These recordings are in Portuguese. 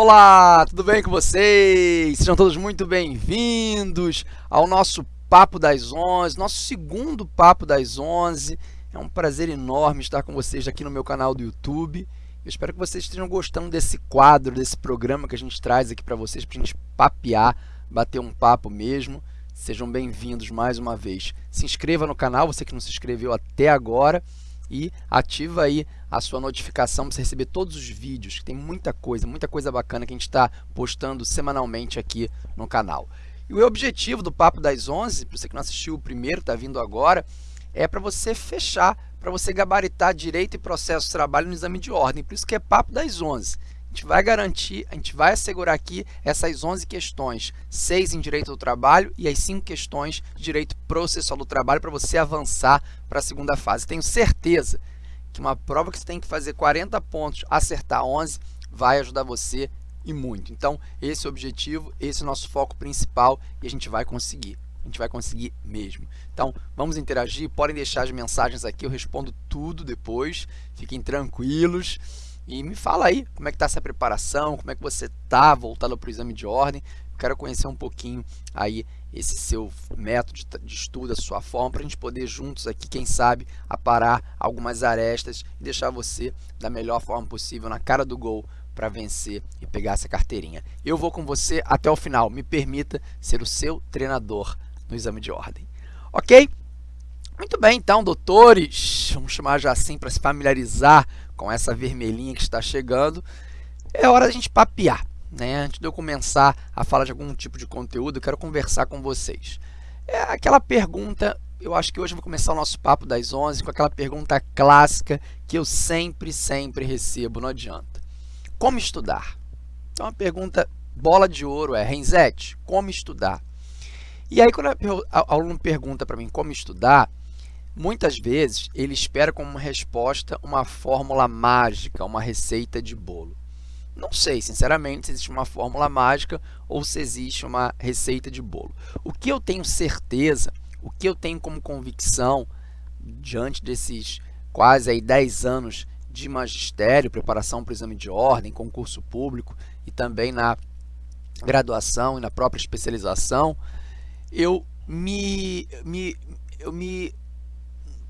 Olá, tudo bem com vocês? Sejam todos muito bem-vindos ao nosso Papo das 11, nosso segundo Papo das 11. É um prazer enorme estar com vocês aqui no meu canal do YouTube. Eu espero que vocês estejam gostando desse quadro, desse programa que a gente traz aqui para vocês, para a gente papear, bater um papo mesmo. Sejam bem-vindos mais uma vez. Se inscreva no canal, você que não se inscreveu até agora e ativa aí a sua notificação para você receber todos os vídeos, que tem muita coisa, muita coisa bacana que a gente está postando semanalmente aqui no canal. E o objetivo do Papo das 11, para você que não assistiu o primeiro, está vindo agora, é para você fechar, para você gabaritar direito e processo de trabalho no exame de ordem, por isso que é Papo das 11. A gente vai garantir, a gente vai assegurar aqui essas 11 questões, 6 em direito do trabalho e as 5 questões de direito processual do trabalho para você avançar para a segunda fase. Tenho certeza que uma prova que você tem que fazer 40 pontos, acertar 11, vai ajudar você e muito. Então, esse é o objetivo, esse é o nosso foco principal e a gente vai conseguir. A gente vai conseguir mesmo. Então, vamos interagir, podem deixar as mensagens aqui, eu respondo tudo depois, fiquem tranquilos. E me fala aí como é que está essa preparação, como é que você está voltado para o exame de ordem. Eu quero conhecer um pouquinho aí esse seu método de estudo, a sua forma, para a gente poder juntos aqui, quem sabe, aparar algumas arestas e deixar você da melhor forma possível na cara do gol para vencer e pegar essa carteirinha. Eu vou com você até o final. Me permita ser o seu treinador no exame de ordem. Ok? Muito bem, então, doutores, vamos chamar já assim para se familiarizar com essa vermelhinha que está chegando, é hora da gente papear. Né? Antes de eu começar a falar de algum tipo de conteúdo, eu quero conversar com vocês. É aquela pergunta, eu acho que hoje eu vou começar o nosso papo das 11 com aquela pergunta clássica que eu sempre, sempre recebo, não adianta. Como estudar? Então, a pergunta bola de ouro é, Renzete, como estudar? E aí, quando o aluno pergunta para mim como estudar, Muitas vezes, ele espera como resposta uma fórmula mágica, uma receita de bolo. Não sei, sinceramente, se existe uma fórmula mágica ou se existe uma receita de bolo. O que eu tenho certeza, o que eu tenho como convicção, diante desses quase aí 10 anos de magistério, preparação para o exame de ordem, concurso público e também na graduação e na própria especialização, eu me, me, eu me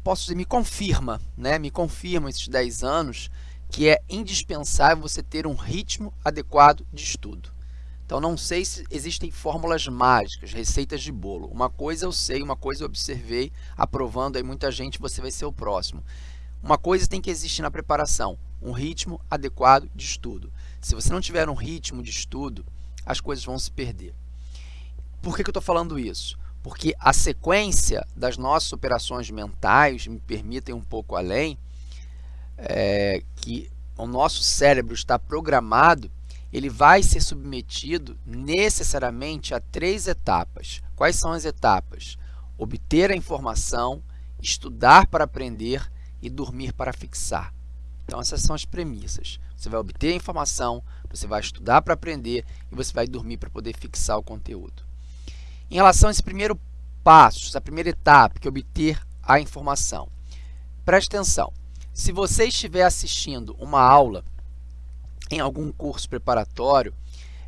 posso dizer, me confirma, né? me confirma esses 10 anos que é indispensável você ter um ritmo adequado de estudo. Então, não sei se existem fórmulas mágicas, receitas de bolo. Uma coisa eu sei, uma coisa eu observei, aprovando aí muita gente, você vai ser o próximo. Uma coisa tem que existir na preparação, um ritmo adequado de estudo. Se você não tiver um ritmo de estudo, as coisas vão se perder. Por que, que eu estou falando isso? Porque a sequência das nossas operações mentais, me permitem um pouco além, é, que o nosso cérebro está programado, ele vai ser submetido necessariamente a três etapas. Quais são as etapas? Obter a informação, estudar para aprender e dormir para fixar. Então, essas são as premissas. Você vai obter a informação, você vai estudar para aprender e você vai dormir para poder fixar o conteúdo. Em relação a esse primeiro passo, essa primeira etapa, que é obter a informação, preste atenção. Se você estiver assistindo uma aula em algum curso preparatório,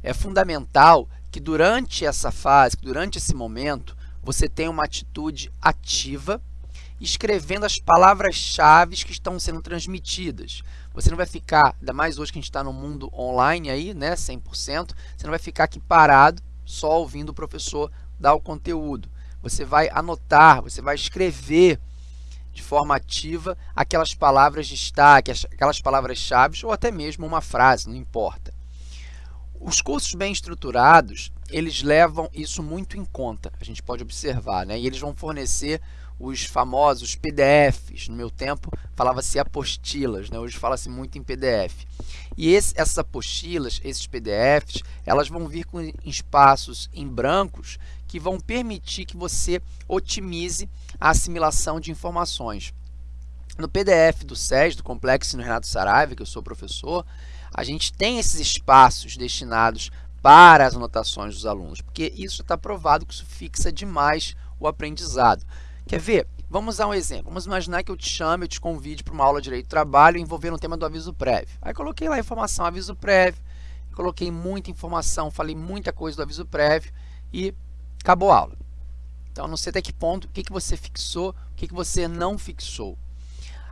é fundamental que durante essa fase, durante esse momento, você tenha uma atitude ativa, escrevendo as palavras-chave que estão sendo transmitidas. Você não vai ficar, ainda mais hoje que a gente está no mundo online aí, né, 100%, você não vai ficar aqui parado só ouvindo o professor dar o conteúdo. Você vai anotar, você vai escrever de forma ativa aquelas palavras de destaque, aquelas palavras-chave ou até mesmo uma frase, não importa. Os cursos bem estruturados, eles levam isso muito em conta, a gente pode observar, né? e eles vão fornecer os famosos PDFs. No meu tempo, falava-se apostilas, né? hoje fala-se muito em PDF. E esse, essas apostilas, esses PDFs, elas vão vir com espaços em brancos que vão permitir que você otimize a assimilação de informações. No PDF do SES, do Complexo no Renato Saraiva, que eu sou professor, a gente tem esses espaços destinados para as anotações dos alunos, porque isso está provado que isso fixa demais o aprendizado. Quer ver? Vamos dar um exemplo. Vamos imaginar que eu te chame, eu te convide para uma aula de Direito do Trabalho envolvendo o tema do aviso prévio. Aí coloquei lá a informação aviso prévio, coloquei muita informação, falei muita coisa do aviso prévio e acabou a aula. Então, não sei até que ponto, o que, que você fixou, o que, que você não fixou.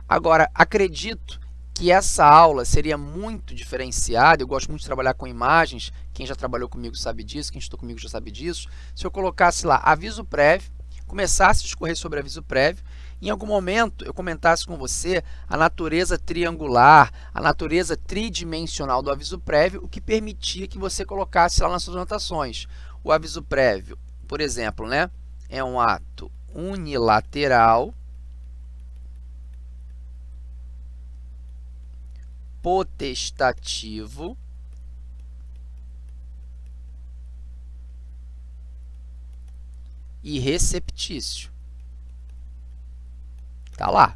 Agora, acredito que essa aula seria muito diferenciada, eu gosto muito de trabalhar com imagens, quem já trabalhou comigo sabe disso, quem estudou comigo já sabe disso. Se eu colocasse lá aviso prévio, começasse a discorrer sobre aviso prévio, em algum momento eu comentasse com você a natureza triangular, a natureza tridimensional do aviso prévio, o que permitia que você colocasse lá nas suas anotações. O aviso prévio, por exemplo, né, é um ato unilateral potestativo e receptício. Está lá.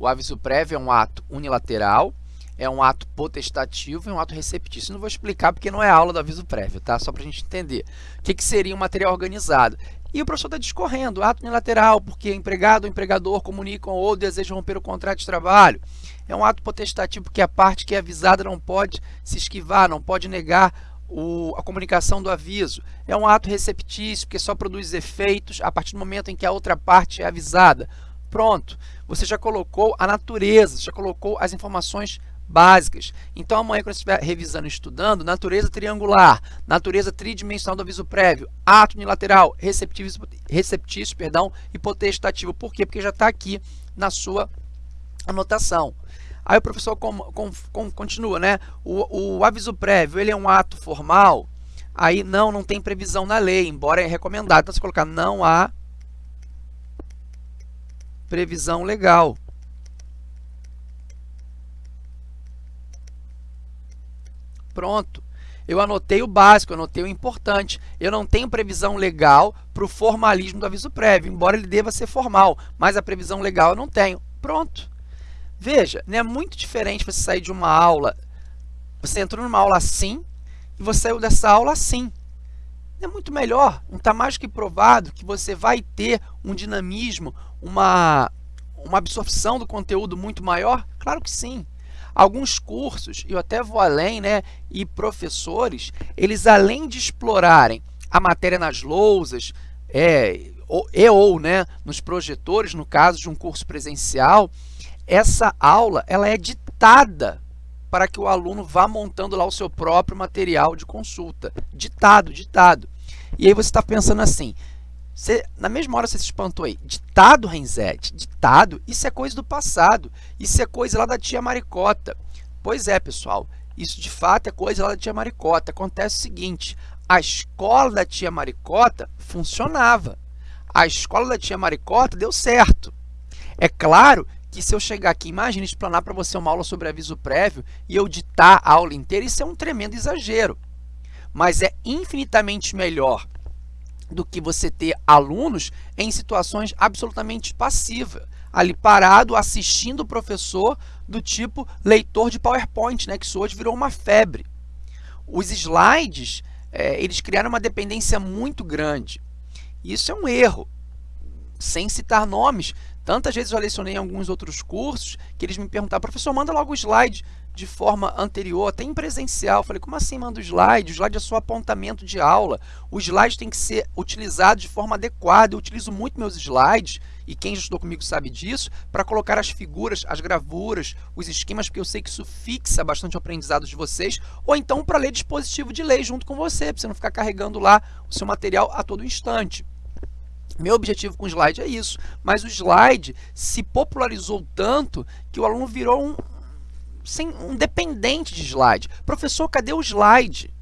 O aviso prévio é um ato unilateral, é um ato potestativo e um ato receptício. Não vou explicar porque não é aula do aviso prévio, tá? Só para a gente entender. O que, que seria um material organizado? E o professor está discorrendo, ato unilateral, porque empregado ou empregador comunicam ou desejam romper o contrato de trabalho. É um ato potestativo, porque a parte que é avisada não pode se esquivar, não pode negar o, a comunicação do aviso. É um ato receptício, porque só produz efeitos a partir do momento em que a outra parte é avisada. Pronto, você já colocou a natureza, já colocou as informações básicas. Então, amanhã, quando você estiver revisando e estudando, natureza triangular, natureza tridimensional do aviso prévio, ato unilateral, receptício, receptício perdão, e potestativo. Por quê? Porque já está aqui na sua anotação. Aí o professor com, com, com, continua, né? O, o aviso prévio, ele é um ato formal? Aí, não, não tem previsão na lei, embora é recomendado. Então, você colocar não há previsão legal. Pronto. Eu anotei o básico, anotei o importante. Eu não tenho previsão legal para o formalismo do aviso prévio, embora ele deva ser formal, mas a previsão legal eu não tenho. Pronto. Veja, é muito diferente você sair de uma aula, você entrou numa aula assim e você saiu dessa aula assim. É muito melhor, não está mais que provado que você vai ter um dinamismo, uma, uma absorção do conteúdo muito maior? Claro que sim. Alguns cursos, eu até vou além, né, e professores, eles além de explorarem a matéria nas lousas, é, ou, e ou né, nos projetores, no caso de um curso presencial, essa aula ela é ditada para que o aluno vá montando lá o seu próprio material de consulta. Ditado, ditado. E aí você está pensando assim, você, na mesma hora você se espantou aí. Ditado, Renzete, ditado, isso é coisa do passado. Isso é coisa lá da tia Maricota. Pois é, pessoal, isso de fato é coisa lá da tia Maricota. Acontece o seguinte, a escola da tia Maricota funcionava. A escola da tia Maricota deu certo. É claro que se eu chegar aqui, imagine explanar para você uma aula sobre aviso prévio e eu ditar a aula inteira, isso é um tremendo exagero. Mas é infinitamente melhor do que você ter alunos em situações absolutamente passivas, ali parado, assistindo o professor do tipo leitor de PowerPoint, né, que isso hoje virou uma febre. Os slides, é, eles criaram uma dependência muito grande. Isso é um erro. Sem citar nomes, tantas vezes eu lecionei em alguns outros cursos que eles me perguntaram, professor, manda logo o slide de forma anterior, até em presencial. Falei, como assim manda o slide? O slide é só apontamento de aula. O slide tem que ser utilizado de forma adequada. Eu utilizo muito meus slides, e quem já estudou comigo sabe disso, para colocar as figuras, as gravuras, os esquemas, porque eu sei que isso fixa bastante o aprendizado de vocês, ou então para ler dispositivo de lei junto com você, para você não ficar carregando lá o seu material a todo instante. Meu objetivo com o slide é isso, mas o slide se popularizou tanto que o aluno virou um, sem um dependente de slide. Professor, cadê o slide?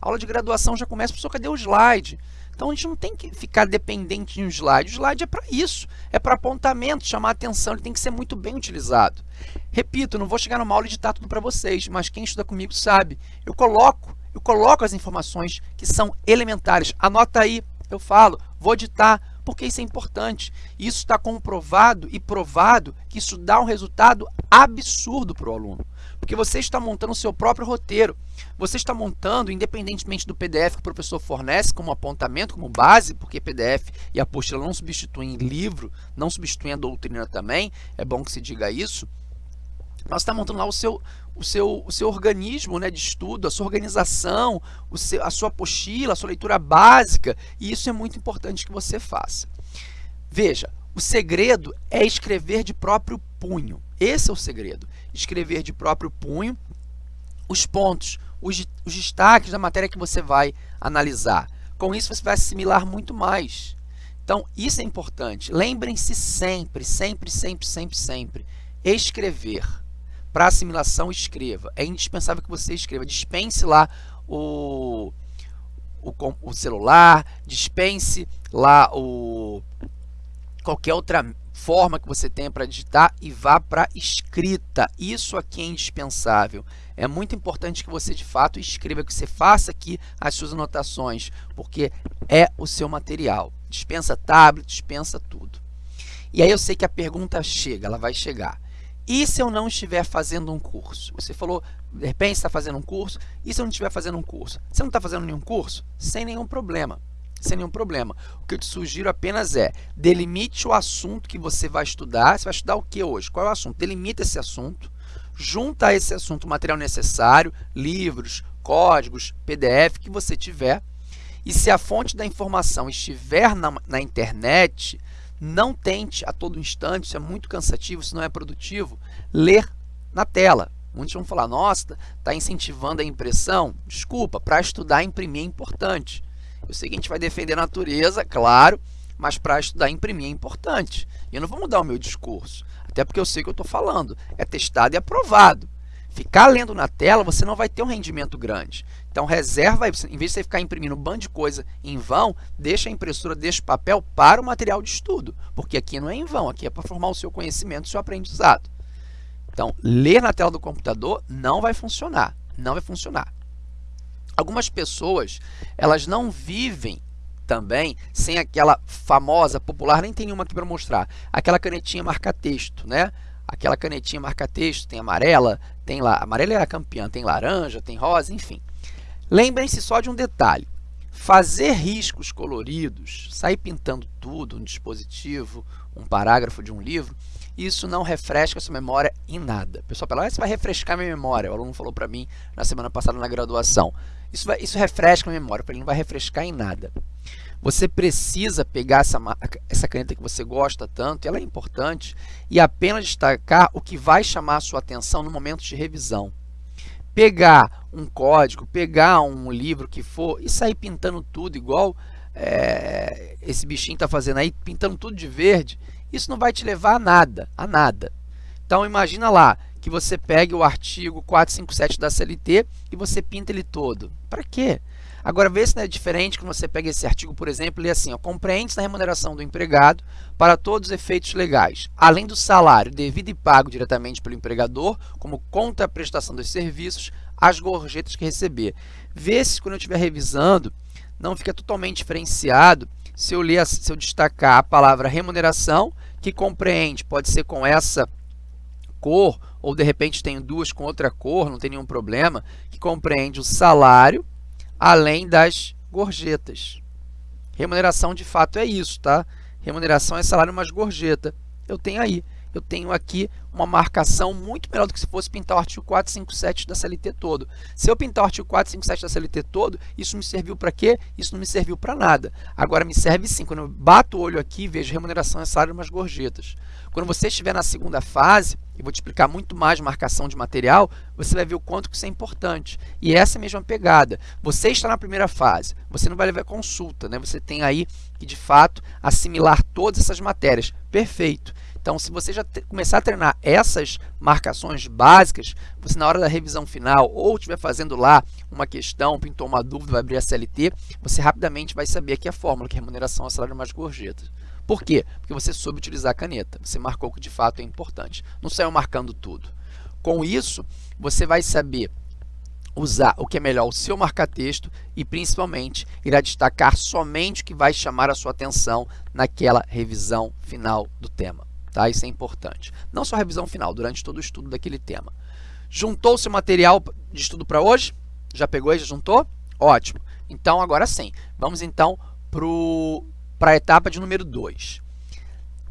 A aula de graduação já começa, professor, cadê o slide? Então, a gente não tem que ficar dependente de um slide. O slide é para isso, é para apontamento, chamar atenção, ele tem que ser muito bem utilizado. Repito, não vou chegar numa aula e editar tudo para vocês, mas quem estuda comigo sabe. Eu coloco, eu coloco as informações que são elementares. Anota aí, eu falo, vou editar, porque isso é importante. Isso está comprovado e provado que isso dá um resultado absurdo para o aluno, porque você está montando o seu próprio roteiro. Você está montando, independentemente do PDF que o professor fornece como apontamento, como base, porque PDF e apostila não substituem livro, não substituem a doutrina também, é bom que se diga isso. Nós estamos montando lá o seu, o seu, o seu organismo né, de estudo, a sua organização, o seu, a sua apostila, a sua leitura básica, e isso é muito importante que você faça. Veja, o segredo é escrever de próprio punho. Esse é o segredo. Escrever de próprio punho os pontos, os, os destaques da matéria que você vai analisar. Com isso, você vai assimilar muito mais. Então, isso é importante. Lembrem-se sempre, sempre, sempre, sempre, sempre, escrever. Para assimilação, escreva. É indispensável que você escreva. Dispense lá o, o, o celular, dispense lá o, qualquer outra forma que você tenha para digitar e vá para escrita. Isso aqui é indispensável. É muito importante que você, de fato, escreva, que você faça aqui as suas anotações, porque é o seu material. Dispensa tablet, dispensa tudo. E aí eu sei que a pergunta chega, ela vai chegar. E se eu não estiver fazendo um curso? Você falou, de repente está fazendo um curso, e se eu não estiver fazendo um curso? Você não está fazendo nenhum curso? Sem nenhum problema sem nenhum problema. O que eu te sugiro apenas é, delimite o assunto que você vai estudar. Você vai estudar o que hoje? Qual é o assunto? Delimita esse assunto, junta a esse assunto o material necessário, livros, códigos, PDF que você tiver. E se a fonte da informação estiver na, na internet, não tente a todo instante, isso é muito cansativo, isso não é produtivo, ler na tela. Muitos vão falar, nossa, está incentivando a impressão. Desculpa, para estudar, imprimir é importante. Eu sei que a gente vai defender a natureza, claro, mas para estudar imprimir é importante. E eu não vou mudar o meu discurso, até porque eu sei o que eu estou falando. É testado e aprovado. Ficar lendo na tela, você não vai ter um rendimento grande. Então, reserva, em vez de você ficar imprimindo um bando de coisa em vão, deixa a impressora, deixa o papel para o material de estudo. Porque aqui não é em vão, aqui é para formar o seu conhecimento, o seu aprendizado. Então, ler na tela do computador não vai funcionar. Não vai funcionar. Algumas pessoas, elas não vivem também sem aquela famosa, popular, nem tem nenhuma aqui para mostrar, aquela canetinha marca-texto, né? Aquela canetinha marca-texto, tem amarela, tem lá, amarela é a campeã, tem laranja, tem rosa, enfim. Lembrem-se só de um detalhe, fazer riscos coloridos, sair pintando tudo, um dispositivo, um parágrafo de um livro, isso não refresca a sua memória em nada. O pessoal fala, ah, isso vai refrescar minha memória. O aluno falou para mim na semana passada na graduação. Isso, vai, isso refresca a memória. Ele não vai refrescar em nada. Você precisa pegar essa, essa caneta que você gosta tanto, ela é importante, e apenas destacar o que vai chamar a sua atenção no momento de revisão. Pegar um código, pegar um livro que for e sair pintando tudo igual é, esse bichinho está fazendo aí, pintando tudo de verde, isso não vai te levar a nada, a nada. Então, imagina lá que você pegue o artigo 457 da CLT e você pinta ele todo. Para quê? Agora, vê se não é diferente quando você pega esse artigo, por exemplo, e assim, compreende-se na remuneração do empregado para todos os efeitos legais, além do salário devido e pago diretamente pelo empregador, como conta a prestação dos serviços, as gorjetas que receber. Vê se quando eu estiver revisando, não fica totalmente diferenciado se eu, ler, se eu destacar a palavra remuneração, que compreende, pode ser com essa cor, ou de repente tenho duas com outra cor, não tem nenhum problema, que compreende o salário, além das gorjetas. Remuneração, de fato, é isso, tá? Remuneração é salário mais gorjeta. Eu tenho aí eu tenho aqui uma marcação muito melhor do que se fosse pintar o artigo 457 da CLT todo. Se eu pintar o artigo 457 da CLT todo, isso me serviu para quê? Isso não me serviu para nada. Agora me serve sim, quando eu bato o olho aqui, vejo remuneração é salário mais gorjetas. Quando você estiver na segunda fase, e vou te explicar muito mais marcação de material, você vai ver o quanto que isso é importante. E essa é a mesma pegada. Você está na primeira fase, você não vai levar consulta, né? você tem aí que, de fato, assimilar todas essas matérias. Perfeito. Então, se você já começar a treinar essas marcações básicas, você na hora da revisão final ou estiver fazendo lá uma questão, pintou uma dúvida, vai abrir a CLT, você rapidamente vai saber aqui a fórmula, que é remuneração ao salário mais gorjetas. Por quê? Porque você soube utilizar a caneta, você marcou o que de fato é importante, não saiu marcando tudo. Com isso, você vai saber usar o que é melhor o seu marca-texto e principalmente irá destacar somente o que vai chamar a sua atenção naquela revisão final do tema. Tá? Isso é importante. Não só a revisão final, durante todo o estudo daquele tema. Juntou o material de estudo para hoje? Já pegou e já juntou? Ótimo. Então, agora sim. Vamos então para a etapa de número 2.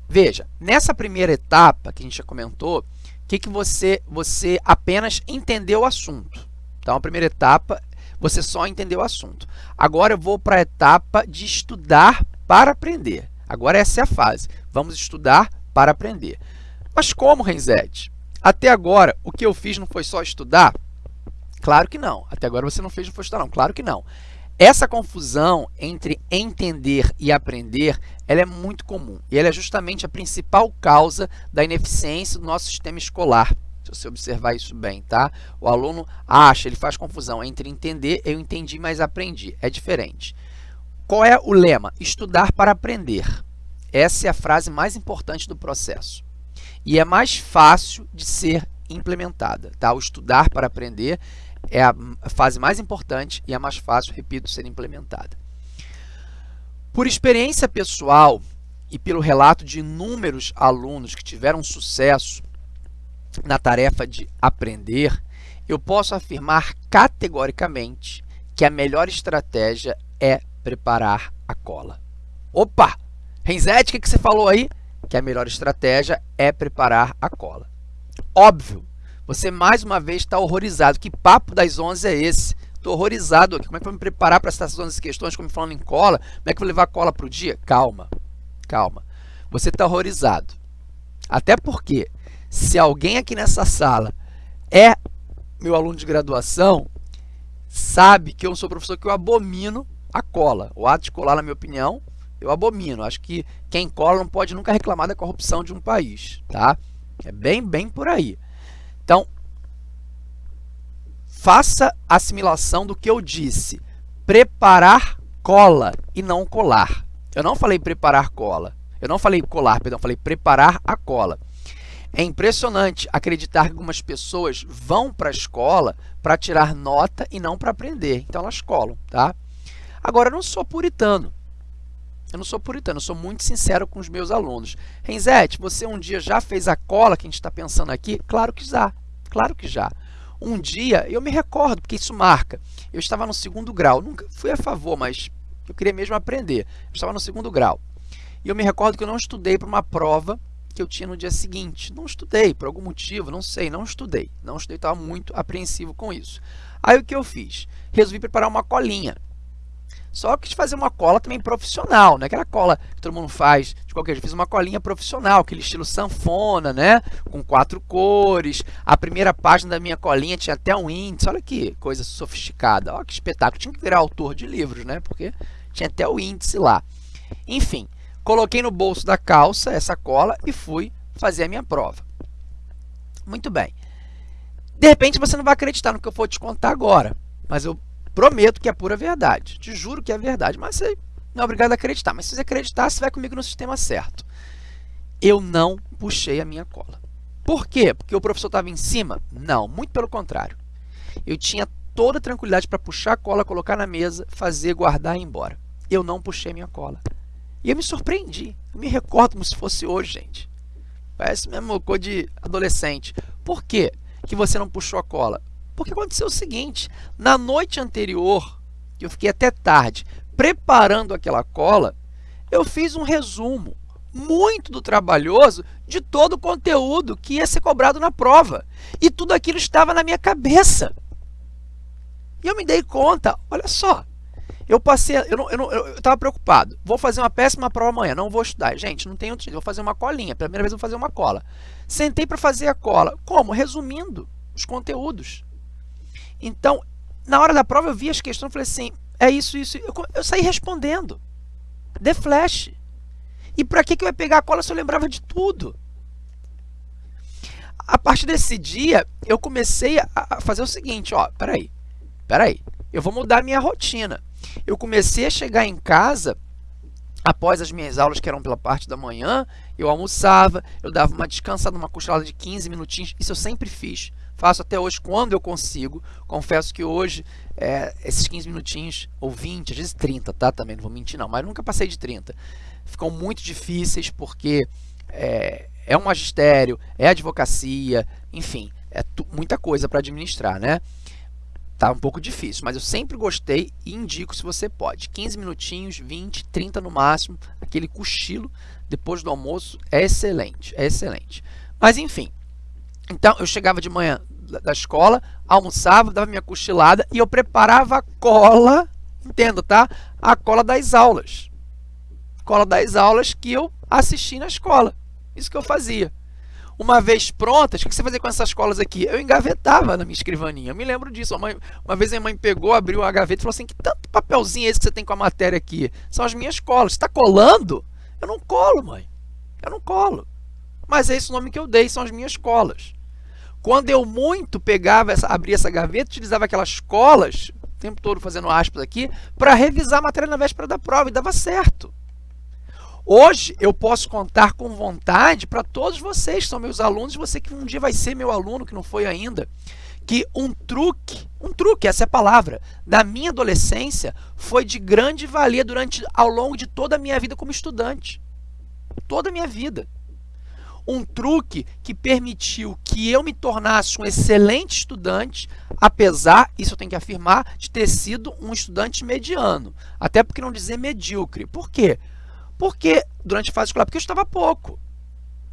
Veja, nessa primeira etapa que a gente já comentou, que, que você, você apenas entendeu o assunto. Então, a primeira etapa, você só entendeu o assunto. Agora eu vou para a etapa de estudar para aprender. Agora essa é a fase. Vamos estudar para aprender. Mas como, Renzete? Até agora, o que eu fiz não foi só estudar? Claro que não. Até agora você não fez não foi estudar, não. Claro que não. Essa confusão entre entender e aprender, ela é muito comum. E ela é justamente a principal causa da ineficiência do nosso sistema escolar. Se você observar isso bem, tá? O aluno acha, ele faz confusão entre entender, eu entendi, mas aprendi. É diferente. Qual é o lema? Estudar para aprender. Essa é a frase mais importante do processo. E é mais fácil de ser implementada, tá? O estudar para aprender é a fase mais importante e a mais fácil, repito, ser implementada. Por experiência pessoal e pelo relato de inúmeros alunos que tiveram sucesso na tarefa de aprender, eu posso afirmar categoricamente que a melhor estratégia é preparar a cola. Opa! Renzete, o que você falou aí? Que a melhor estratégia é preparar a cola. Óbvio, você mais uma vez está horrorizado. Que papo das 11 é esse? Estou horrorizado aqui. Como é que eu vou me preparar para essas 11 questões, como falando em cola? Como é que eu vou levar cola para o dia? Calma, calma. Você está horrorizado. Até porque, se alguém aqui nessa sala é meu aluno de graduação, sabe que eu sou professor que eu abomino a cola. O ato de colar, na minha opinião, eu abomino. Acho que quem cola não pode nunca reclamar da corrupção de um país, tá? É bem, bem por aí. Então, faça assimilação do que eu disse. Preparar cola e não colar. Eu não falei preparar cola. Eu não falei colar, perdão, falei preparar a cola. É impressionante acreditar que algumas pessoas vão para a escola para tirar nota e não para aprender. Então, elas colam, tá? Agora, eu não sou puritano. Eu não sou puritano, eu sou muito sincero com os meus alunos. Renzete, você um dia já fez a cola que a gente está pensando aqui? Claro que já, claro que já. Um dia, eu me recordo, porque isso marca, eu estava no segundo grau, nunca fui a favor, mas eu queria mesmo aprender. Eu estava no segundo grau. E eu me recordo que eu não estudei para uma prova que eu tinha no dia seguinte. Não estudei, por algum motivo, não sei, não estudei. Não estudei, estava muito apreensivo com isso. Aí o que eu fiz? Resolvi preparar uma colinha. Só que fazer uma cola também profissional, não é aquela cola que todo mundo faz de qualquer jeito. Fiz uma colinha profissional, aquele estilo sanfona, né? Com quatro cores. A primeira página da minha colinha tinha até um índice. Olha que coisa sofisticada. Olha que espetáculo. Tinha que virar autor de livros, né? Porque tinha até o índice lá. Enfim, coloquei no bolso da calça essa cola e fui fazer a minha prova. Muito bem. De repente você não vai acreditar no que eu vou te contar agora, mas eu Prometo que é pura verdade. Te juro que é verdade, mas você não é obrigado a acreditar. Mas se você acreditar, você vai comigo no sistema certo. Eu não puxei a minha cola. Por quê? Porque o professor estava em cima? Não, muito pelo contrário. Eu tinha toda a tranquilidade para puxar a cola, colocar na mesa, fazer, guardar e ir embora. Eu não puxei minha cola. E eu me surpreendi. Eu me recordo como se fosse hoje, gente. Parece mesmo coisa de adolescente. Por quê que você não puxou a cola? Porque aconteceu o seguinte, na noite anterior, eu fiquei até tarde preparando aquela cola, eu fiz um resumo muito do trabalhoso de todo o conteúdo que ia ser cobrado na prova. E tudo aquilo estava na minha cabeça. E eu me dei conta, olha só, eu passei, eu estava preocupado, vou fazer uma péssima prova amanhã, não vou estudar. Gente, não tem outro jeito, vou fazer uma colinha, pela primeira vez vou fazer uma cola. Sentei para fazer a cola, como? Resumindo os conteúdos. Então, na hora da prova eu vi as questões falei assim, é isso, isso. Eu, eu saí respondendo. The Flash. E para que, que eu ia pegar a cola se eu lembrava de tudo? A partir desse dia, eu comecei a fazer o seguinte, ó, peraí, peraí, eu vou mudar a minha rotina. Eu comecei a chegar em casa, após as minhas aulas, que eram pela parte da manhã, eu almoçava, eu dava uma descansada, uma cochilada de 15 minutinhos, isso eu sempre fiz. Faço até hoje quando eu consigo. Confesso que hoje, é, esses 15 minutinhos, ou 20, às vezes 30, tá? Também não vou mentir não, mas nunca passei de 30. Ficam muito difíceis porque é, é um magistério, é advocacia, enfim, é muita coisa para administrar, né? Tá um pouco difícil, mas eu sempre gostei e indico se você pode. 15 minutinhos, 20, 30 no máximo, aquele cochilo depois do almoço é excelente, é excelente. Mas enfim, Então, eu chegava de manhã da escola, almoçava, dava minha cochilada e eu preparava a cola, entenda, tá? A cola das aulas. Cola das aulas que eu assisti na escola. Isso que eu fazia. Uma vez prontas, o que você fazia com essas colas aqui? Eu engavetava na minha escrivaninha. Eu me lembro disso. Mãe, uma vez a minha mãe pegou, abriu a gaveta e falou assim: que tanto papelzinho é esse que você tem com a matéria aqui? São as minhas colas. Você está colando? Eu não colo, mãe. Eu não colo. Mas é esse o nome que eu dei, são as minhas colas. Quando eu muito pegava, essa, abria essa gaveta, utilizava aquelas colas, o tempo todo fazendo aspas aqui, para revisar a matéria na véspera da prova, e dava certo. Hoje eu posso contar com vontade para todos vocês que são meus alunos, você que um dia vai ser meu aluno, que não foi ainda, que um truque, um truque, essa é a palavra, da minha adolescência foi de grande valia durante ao longo de toda a minha vida como estudante. Toda a minha vida. Um truque que permitiu que eu me tornasse um excelente estudante, apesar, isso eu tenho que afirmar, de ter sido um estudante mediano. Até porque não dizer medíocre. Por quê? Porque, durante a fase escolar, porque eu estudava pouco.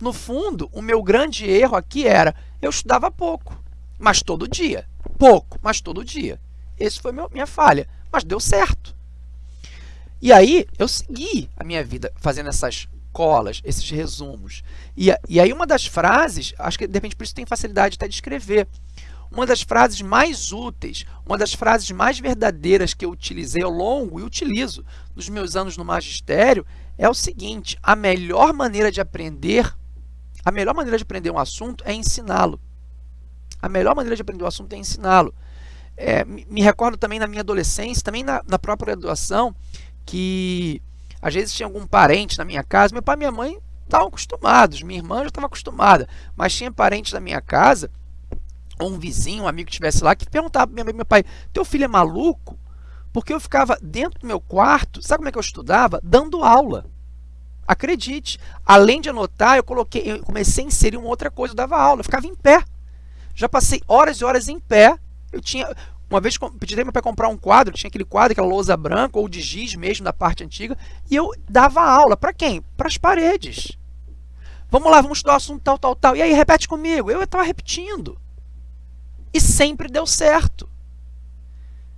No fundo, o meu grande erro aqui era, eu estudava pouco, mas todo dia. Pouco, mas todo dia. Esse foi meu, minha falha, mas deu certo. E aí, eu segui a minha vida fazendo essas colas, esses resumos. E, e aí, uma das frases, acho que de repente por isso tem facilidade até de escrever, uma das frases mais úteis, uma das frases mais verdadeiras que eu utilizei ao longo e utilizo nos meus anos no magistério é o seguinte: a melhor maneira de aprender, a melhor maneira de aprender um assunto é ensiná-lo. A melhor maneira de aprender um assunto é ensiná-lo. É, me recordo também na minha adolescência, também na, na própria graduação, que às vezes tinha algum parente na minha casa, meu pai e minha mãe estavam acostumados, minha irmã já estava acostumada, mas tinha parentes na minha casa ou um vizinho, um amigo que estivesse lá, que perguntava para meu pai, teu filho é maluco? Porque eu ficava dentro do meu quarto, sabe como é que eu estudava? Dando aula. Acredite, além de anotar, eu coloquei, eu comecei a inserir uma outra coisa, eu dava aula, eu ficava em pé. Já passei horas e horas em pé. Eu tinha, uma vez pedi para meu pai comprar um quadro, tinha aquele quadro, aquela lousa branca ou de giz mesmo da parte antiga, e eu dava aula para quem? Para as paredes. Vamos lá, vamos estudar o assunto tal, tal, tal. E aí, repete comigo. Eu estava repetindo. E sempre deu certo.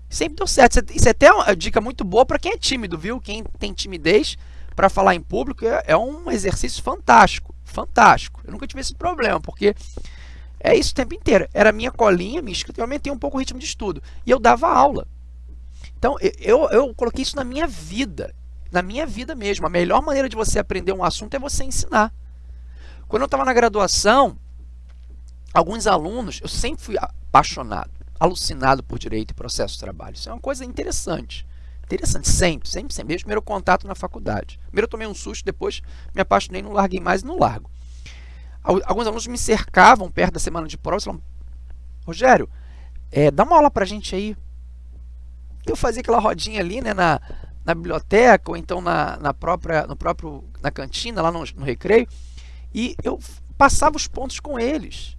Sempre deu certo. Isso é até uma dica muito boa para quem é tímido, viu? Quem tem timidez para falar em público é, é um exercício fantástico. Fantástico. Eu nunca tive esse problema, porque é isso o tempo inteiro. Era minha colinha, minha escrita, eu aumentei um pouco o ritmo de estudo. E eu dava aula. Então, eu, eu coloquei isso na minha vida. Na minha vida mesmo. A melhor maneira de você aprender um assunto é você ensinar. Quando eu estava na graduação, alguns alunos, eu sempre fui apaixonado, alucinado por direito e processo de trabalho. Isso é uma coisa interessante. Interessante, sempre, sempre, sempre. Primeiro contato na faculdade. Primeiro eu tomei um susto, depois me apaixonei, não larguei mais e não largo. Alguns alunos me cercavam perto da semana de prova e falavam, Rogério, é, dá uma aula para a gente aí. Eu fazia aquela rodinha ali né, na, na biblioteca ou então na, na própria no próprio na cantina, lá no, no recreio, e eu passava os pontos com eles.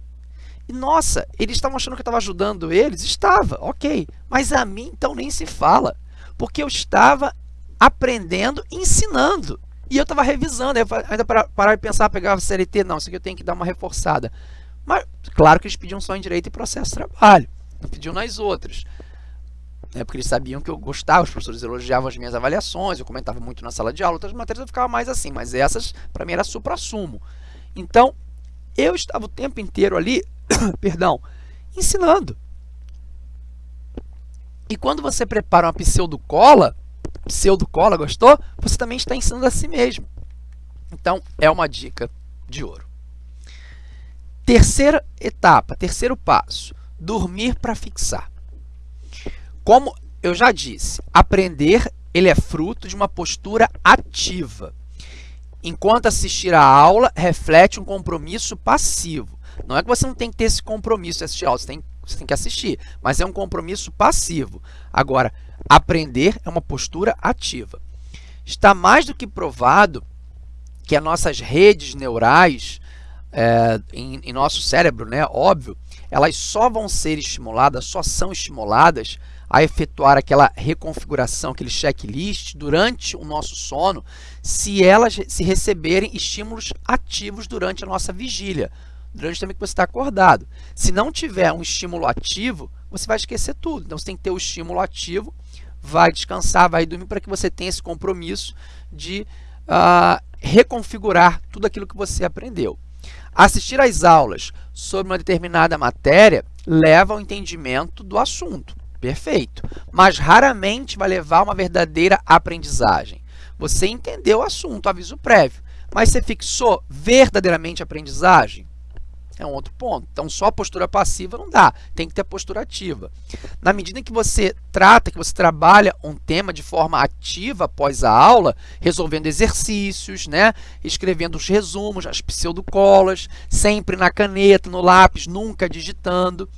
E nossa, eles estavam achando que eu estava ajudando eles? Estava, ok. Mas a mim então nem se fala. Porque eu estava aprendendo, ensinando. E eu estava revisando, ainda para parar de pensar, pegava CLT, não, isso aqui eu tenho que dar uma reforçada. Mas, claro que eles pediam só em direito e processo de trabalho, não pediam nas outras. É porque eles sabiam que eu gostava, os professores elogiavam as minhas avaliações, eu comentava muito na sala de aula, outras matérias eu ficava mais assim, mas essas, para mim, era supra-sumo. Então, eu estava o tempo inteiro ali perdão, ensinando. E quando você prepara uma pseudo-cola, pseudo-cola, gostou? Você também está ensinando a si mesmo. Então, é uma dica de ouro. Terceira etapa, terceiro passo, dormir para fixar. Como eu já disse, aprender ele é fruto de uma postura ativa. Enquanto assistir a aula, reflete um compromisso passivo. Não é que você não tem que ter esse compromisso de assistir aula, você tem, você tem que assistir, mas é um compromisso passivo. Agora, aprender é uma postura ativa. Está mais do que provado que as nossas redes neurais é, em, em nosso cérebro, né, óbvio, elas só vão ser estimuladas, só são estimuladas a efetuar aquela reconfiguração, aquele checklist durante o nosso sono, se elas se receberem estímulos ativos durante a nossa vigília, durante o tempo que você está acordado. Se não tiver um estímulo ativo, você vai esquecer tudo. Então, você tem que ter o estímulo ativo, vai descansar, vai dormir para que você tenha esse compromisso de uh, reconfigurar tudo aquilo que você aprendeu. Assistir às aulas sobre uma determinada matéria leva ao entendimento do assunto. Perfeito. Mas raramente vai levar a uma verdadeira aprendizagem. Você entendeu o assunto, aviso prévio, mas você fixou verdadeiramente a aprendizagem? É um outro ponto. Então, só a postura passiva não dá, tem que ter a postura ativa. Na medida em que você trata, que você trabalha um tema de forma ativa após a aula, resolvendo exercícios, né? escrevendo os resumos, as pseudocolas, sempre na caneta, no lápis, nunca digitando,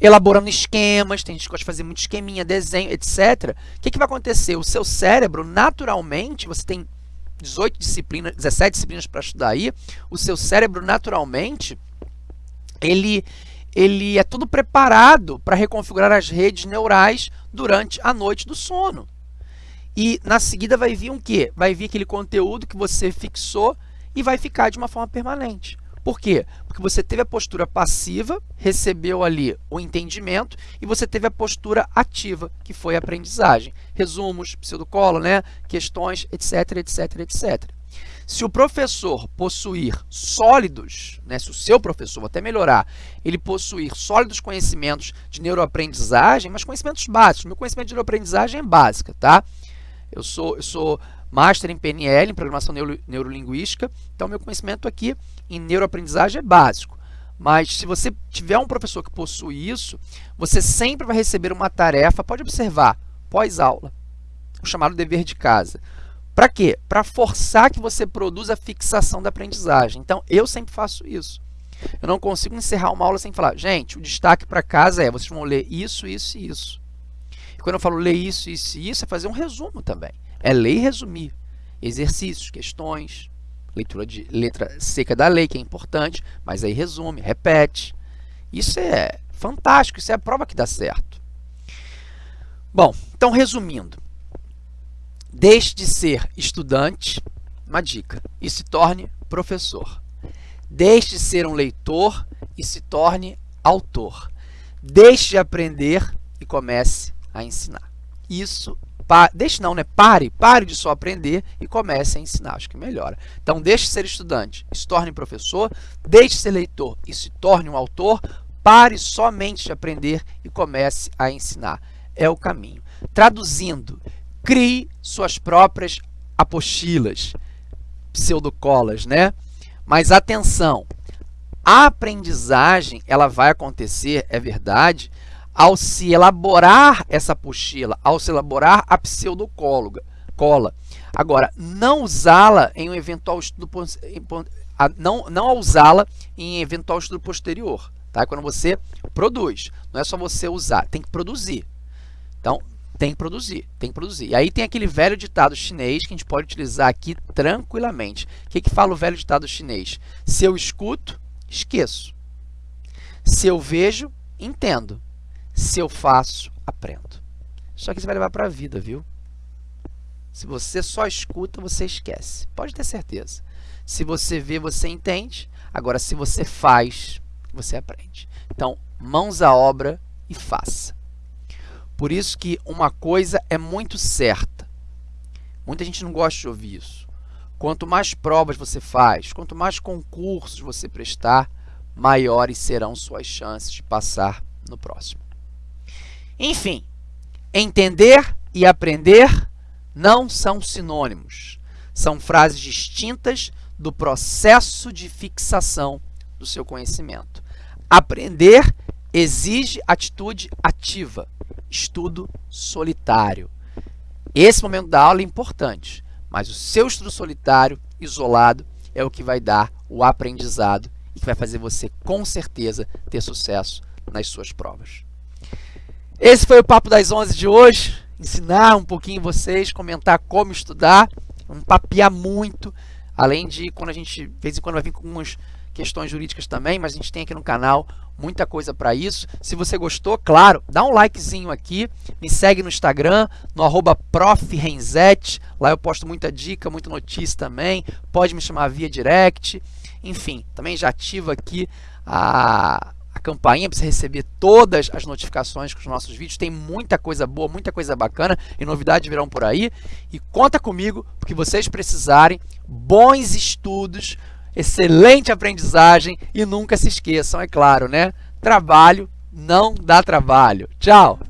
elaborando esquemas, tem gente que gosta de fazer muito esqueminha, desenho, etc. O que, que vai acontecer? O seu cérebro, naturalmente, você tem 18 disciplinas, 17 disciplinas para estudar aí, o seu cérebro, naturalmente, ele, ele é tudo preparado para reconfigurar as redes neurais durante a noite do sono. E na seguida vai vir um quê? Vai vir aquele conteúdo que você fixou e vai ficar de uma forma permanente. Por quê? Porque você teve a postura passiva, recebeu ali o entendimento, e você teve a postura ativa, que foi a aprendizagem. Resumos, pseudocola, né? questões, etc, etc, etc. Se o professor possuir sólidos, né, se o seu professor, vou até melhorar, ele possuir sólidos conhecimentos de neuroaprendizagem, mas conhecimentos básicos. Meu conhecimento de neuroaprendizagem é básica, tá? Eu sou, eu sou master em PNL, em Programação Neuro, Neurolinguística, então meu conhecimento aqui em neuroaprendizagem é básico. Mas se você tiver um professor que possui isso, você sempre vai receber uma tarefa, pode observar, pós-aula, o chamado dever de casa. Para quê? Para forçar que você produza a fixação da aprendizagem. Então, eu sempre faço isso. Eu não consigo encerrar uma aula sem falar, gente, o destaque para casa é, vocês vão ler isso, isso e isso. E quando eu falo ler isso, isso e isso, é fazer um resumo também. É ler e resumir. Exercícios, questões, leitura de letra seca da lei, que é importante, mas aí resume, repete. Isso é fantástico, isso é a prova que dá certo. Bom, então resumindo, Deixe de ser estudante, uma dica, e se torne professor. Deixe de ser um leitor e se torne autor. Deixe de aprender e comece a ensinar. Isso, pa, deixe não, né? Pare, pare de só aprender e comece a ensinar. Acho que melhora. Então, deixe de ser estudante e se torne professor. Deixe de ser leitor e se torne um autor. Pare somente de aprender e comece a ensinar. É o caminho. Traduzindo, crie suas próprias apostilas, pseudocolas, né? Mas atenção, a aprendizagem ela vai acontecer, é verdade, ao se elaborar essa apostila, ao se elaborar a pseudocóloga, cola. Agora, não usá-la em um eventual estudo não não usá-la em eventual estudo posterior, tá? Quando você produz, não é só você usar, tem que produzir. Então, tem que produzir, tem que produzir. E aí tem aquele velho ditado chinês que a gente pode utilizar aqui tranquilamente. O que, que fala o velho ditado chinês? Se eu escuto, esqueço. Se eu vejo, entendo. Se eu faço, aprendo. Isso aqui você vai levar para a vida, viu? Se você só escuta, você esquece. Pode ter certeza. Se você vê, você entende. Agora, se você faz, você aprende. Então, mãos à obra e faça. Por isso que uma coisa é muito certa. Muita gente não gosta de ouvir isso. Quanto mais provas você faz, quanto mais concursos você prestar, maiores serão suas chances de passar no próximo. Enfim, entender e aprender não são sinônimos. São frases distintas do processo de fixação do seu conhecimento. Aprender exige atitude ativa estudo solitário. Esse momento da aula é importante, mas o seu estudo solitário, isolado, é o que vai dar o aprendizado e que vai fazer você, com certeza, ter sucesso nas suas provas. Esse foi o Papo das 11 de hoje. Ensinar um pouquinho vocês, comentar como estudar, um papiar muito, além de quando a gente, de vez em quando, vai vir com algumas questões jurídicas também, mas a gente tem aqui no canal muita coisa para isso. Se você gostou, claro, dá um likezinho aqui, me segue no Instagram, no arroba lá eu posto muita dica, muita notícia também, pode me chamar via direct, enfim, também já ativa aqui a, a campainha para você receber todas as notificações com os nossos vídeos, tem muita coisa boa, muita coisa bacana e novidades virão por aí, e conta comigo, porque vocês precisarem, bons estudos, excelente aprendizagem e nunca se esqueçam, é claro, né? Trabalho não dá trabalho. Tchau!